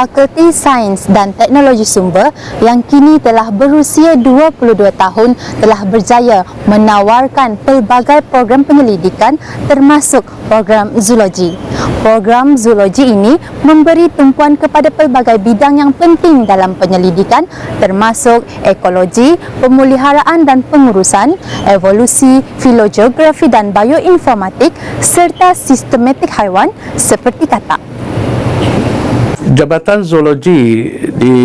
Fakulti Sains dan Teknologi Sumber yang kini telah berusia 22 tahun telah berjaya menawarkan pelbagai program penyelidikan termasuk program zoologi. Program zoologi ini memberi tumpuan kepada pelbagai bidang yang penting dalam penyelidikan termasuk ekologi, pemuliharaan dan pengurusan, evolusi, filogeografi dan bioinformatik serta sistematik haiwan seperti katak. Jabatan zoologi di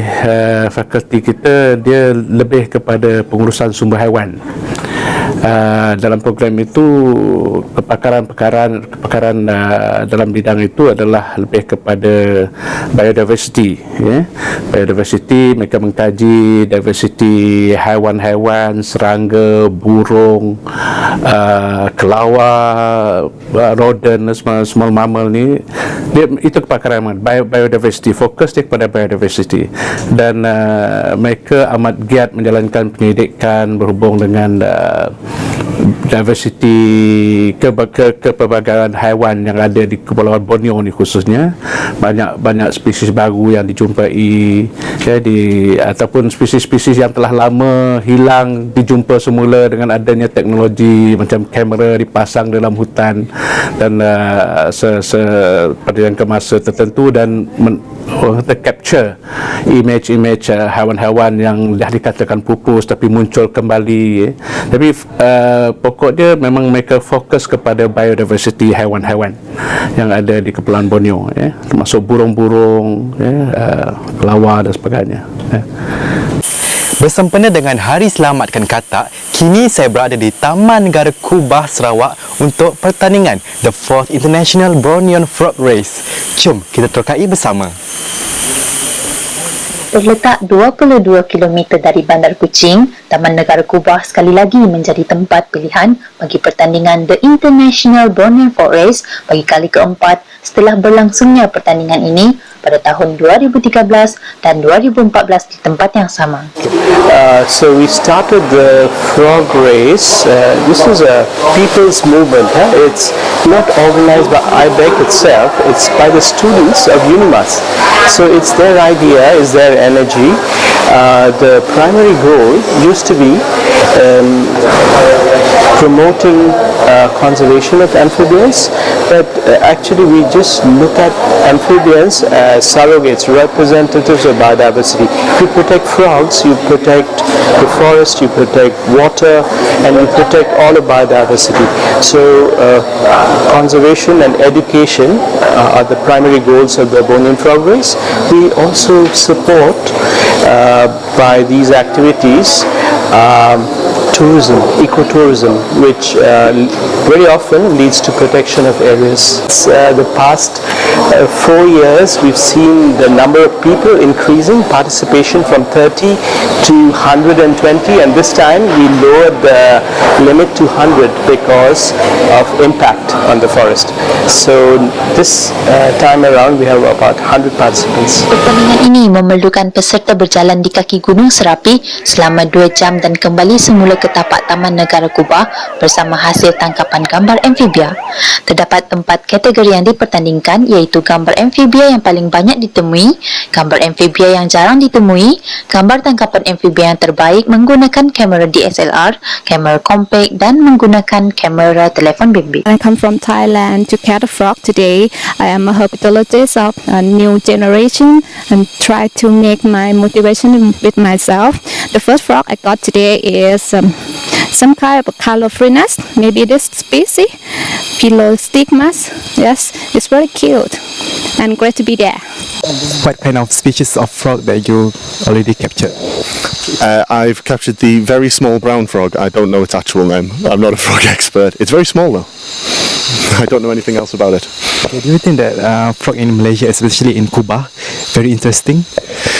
uh, fakulti kita dia lebih kepada pengurusan sumber haiwan. Uh, dalam program itu kepakaran-kepakaran kepakaran uh, dalam bidang itu adalah lebih kepada biodiversity ya. biodiversity mereka mengkaji diversity haiwan-haiwan serangga burung uh, kelawar uh, rodent small, small mammal ni dia, itu kepakaran Bio, biodiversity fokus dia kepada biodiversity dan uh, mereka amat giat menjalankan penyelidikan berhubung dengan uh, diversity ke, ke, kepelbagaian haiwan yang ada di Kepulauan Borneo ni khususnya banyak banyak spesies baru yang dijumpai ya, di ataupun spesies-spesies yang telah lama hilang dijumpa semula dengan adanya teknologi macam kamera dipasang dalam hutan dan uh, se, se, pada jangka masa tertentu dan men, oh, capture image-image uh, haiwan-haiwan yang dah dikatakan pupus tapi muncul kembali ya. tapi uh, pokok dia memang mereka fokus kepada biodiversity haiwan-haiwan yang ada di Kepulauan Borneo ya. termasuk burung-burung ya, uh, kelawar dan sebagainya ya. Bersempena dengan Hari Selamatkan Katak, kini saya berada di Taman Negara Kubah Sarawak untuk pertandingan The 4th International Bornean Frog Race. Jom kita terkai bersama. Terletak 22 km dari Bandar Kuching, Taman Negara Kubah sekali lagi menjadi tempat pilihan bagi pertandingan The International Bornean Frog Race bagi kali keempat setelah berlangsungnya pertandingan ini pada tahun 2013 dan 2014 di tempat yang sama. Uh, so we started the frog race. Uh, this was a people's movement. Huh? It's not organized by IBEC itself. It's by the students of UNIMAS. So it's their idea, it's their energy. Uh, the primary goal used to be um, promoting uh, conservation of amphibians, but uh, actually we just look at amphibians as surrogates, representatives of biodiversity. You protect frogs, you protect the forest, you protect water, and you protect all of biodiversity. So uh, conservation and education uh, are the primary goals of the Bornean Frog Race. We also support by these activities um, tourism, ecotourism, which uh, very often leads to protection of areas. Uh, the past uh, four years, we've seen the number of people increasing, participation from 30 to 120, and this time we lowered the limit to 100 because of impact on the forest. So this uh, time around, we have about 100 participants. Pertandingan ini memerlukan peserta berjalan di kaki Gunung Serapi selama 2 jam dan kembali semula ke tapak Taman Negara Kubah bersama hasil tangkapan gambar amfibia. Terdapat empat kategori yang dipertandingkan iaitu gambar amfibia yang paling banyak ditemui, gambar amfibia yang jarang ditemui, gambar tangkapan amfibia yang terbaik menggunakan kamera DSLR, kamera compact dan menggunakan kamera telefon bimbit. I come from Thailand to catch a frog today. I am a herpetologist of a new generation and try to make my motivation with myself. The first frog I got today is um, some kind of a calophrynus, maybe this species, Pilostigmas. Yes, it's very cute and great to be there. What kind of species of frog that you already captured? Uh, I've captured the very small brown frog. I don't know its actual name. I'm not a frog expert. It's very small though. I don't know anything else about it. Okay, do you think that uh, frog in Malaysia, especially in Cuba, very interesting?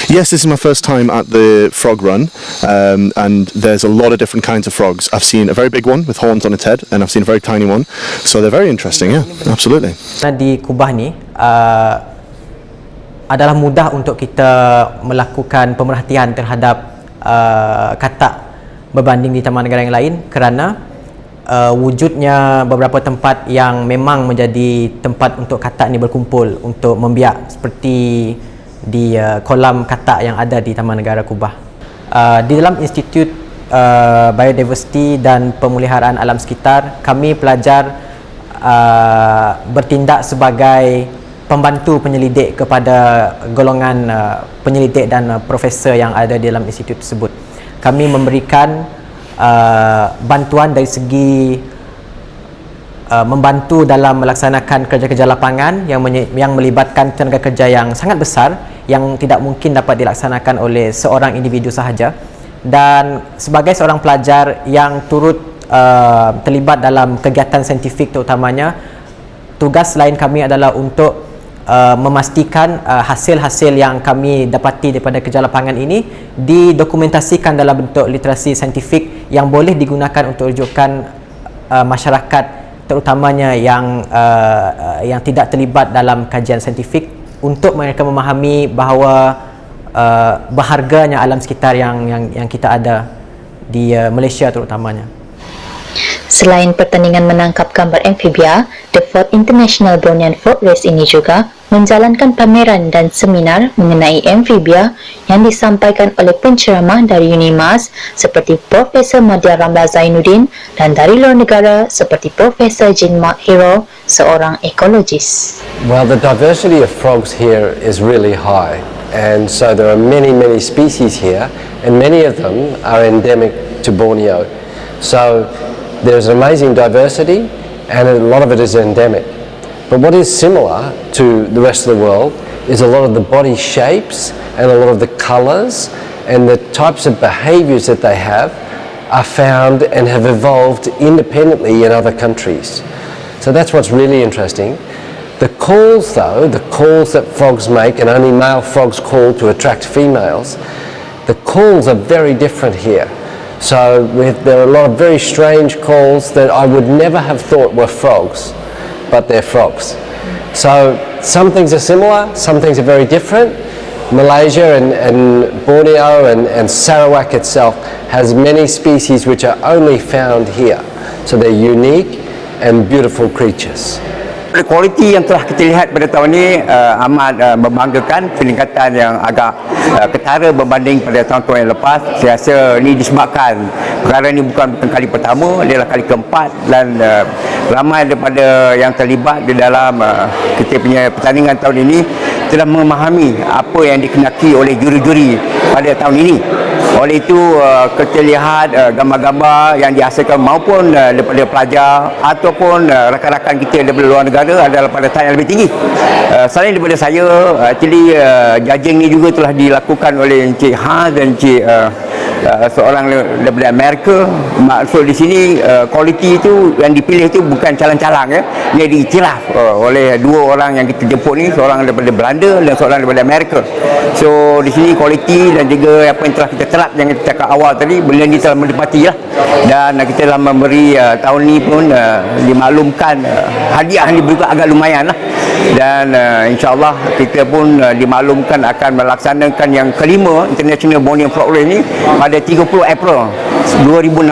Yes, this is my first time at the frog run, um, and there's a lot of different kinds of frogs. I've seen a very big one with horns on its head, and I've seen a very tiny one. So they're very interesting. Yeah, absolutely. Di Kubah ni uh, adalah mudah untuk kita melakukan pemerhatian terhadap uh, katak berbanding di taman negara yang lain kerana uh, wujudnya beberapa tempat yang memang menjadi tempat untuk katak ni berkumpul untuk membiak seperti di uh, kolam katak yang ada di Taman Negara Kubah. Uh, di dalam Institut uh, Biodiversity dan Pemuliharaan Alam Sekitar, kami pelajar uh, bertindak sebagai pembantu penyelidik kepada golongan uh, penyelidik dan uh, profesor yang ada di dalam institut tersebut. Kami memberikan uh, bantuan dari segi uh, membantu dalam melaksanakan kerja-kerja lapangan yang yang melibatkan tenaga kerja yang sangat besar yang tidak mungkin dapat dilaksanakan oleh seorang individu sahaja. Dan sebagai seorang pelajar yang turut uh, terlibat dalam kegiatan saintifik terutamanya tugas lain kami adalah untuk uh, memastikan uh, hasil-hasil yang kami dapati daripada kerja lapangan ini didokumentasikan dalam bentuk literasi saintifik yang boleh digunakan untuk rujukan uh, masyarakat terutamanya yang uh, yang tidak terlibat dalam kajian saintifik untuk mereka memahami bahawa uh, berharganya alam sekitar yang yang yang kita ada di uh, Malaysia terutamanya. Selain pertandingan menangkap gambar amfibia, The Fourth International Brownian Frog Race ini juga menjalankan pameran dan seminar mengenai amfibia yang disampaikan oleh penceramah dari UNIMAS seperti Profesor Madya Ramla Zainuddin dan dari luar negara seperti Profesor Jin Mark Hero, seorang ekologis. Well, the diversity of frogs here is really high, and so there are many, many species here, and many of them are endemic to Borneo. So there's amazing diversity, and a lot of it is endemic. But what is similar to the rest of the world is a lot of the body shapes and a lot of the colours and the types of behaviours that they have are found and have evolved independently in other countries. So that's what's really interesting. The calls though, the calls that frogs make and only male frogs call to attract females, the calls are very different here. So there are a lot of very strange calls that I would never have thought were frogs, but they're frogs. So some things are similar, some things are very different. Malaysia and, and Borneo and, and Sarawak itself has many species which are only found here. So they're unique and beautiful creatures. Kualiti yang telah kita lihat pada tahun ini uh, amat uh, membanggakan peningkatan yang agak uh, ketara berbanding pada tahun-tahun yang lepas. Saya rasa ini disebabkan perkara ini bukan, bukan kali pertama, adalah kali keempat dan uh, ramai daripada yang terlibat di dalam uh, kita punya pertandingan tahun ini telah memahami apa yang dikenaki oleh juri-juri pada tahun ini. Oleh itu uh, kita lihat uh, gambar-gambar yang dihasilkan maupun daripada pelajar ataupun rakan-rakan kita daripada luar negara adalah pada tahap yang lebih tinggi. Selain daripada saya, actually judging ni juga telah dilakukan oleh Encik Ha dan Encik uh, seorang daripada Amerika. Maksud di sini uh, kualiti itu yang dipilih itu bukan calang-calang ya. Ia diiktiraf uh, oleh dua orang yang kita jemput ni, seorang daripada Belanda dan seorang daripada Amerika. So di sini kualiti dan juga apa yang telah kita terap yang kita cakap awal tadi benda ni telah menepati lah dan uh, kita telah memberi uh, tahun ni pun uh, dimaklumkan uh, hadiah ni juga agak lumayan lah dan uh, insyaAllah kita pun uh, dimaklumkan akan melaksanakan yang kelima International Borneo Frog Race ni pada 30 April 2016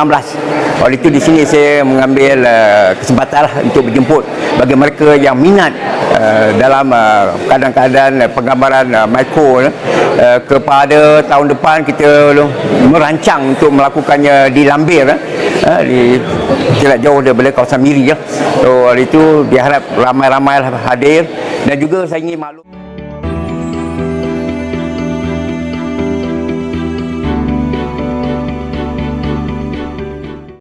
oleh itu di sini saya mengambil uh, kesempatan lah untuk berjemput bagi mereka yang minat uh, dalam keadaan-keadaan uh, penggambaran uh, mikro uh, kepada tahun depan kita uh, merancang untuk melakukannya di Lambir uh, di tidak jauh daripada kawasan Miri ya. So oleh itu diharap ramai-ramai hadir dan juga saya ingin maklum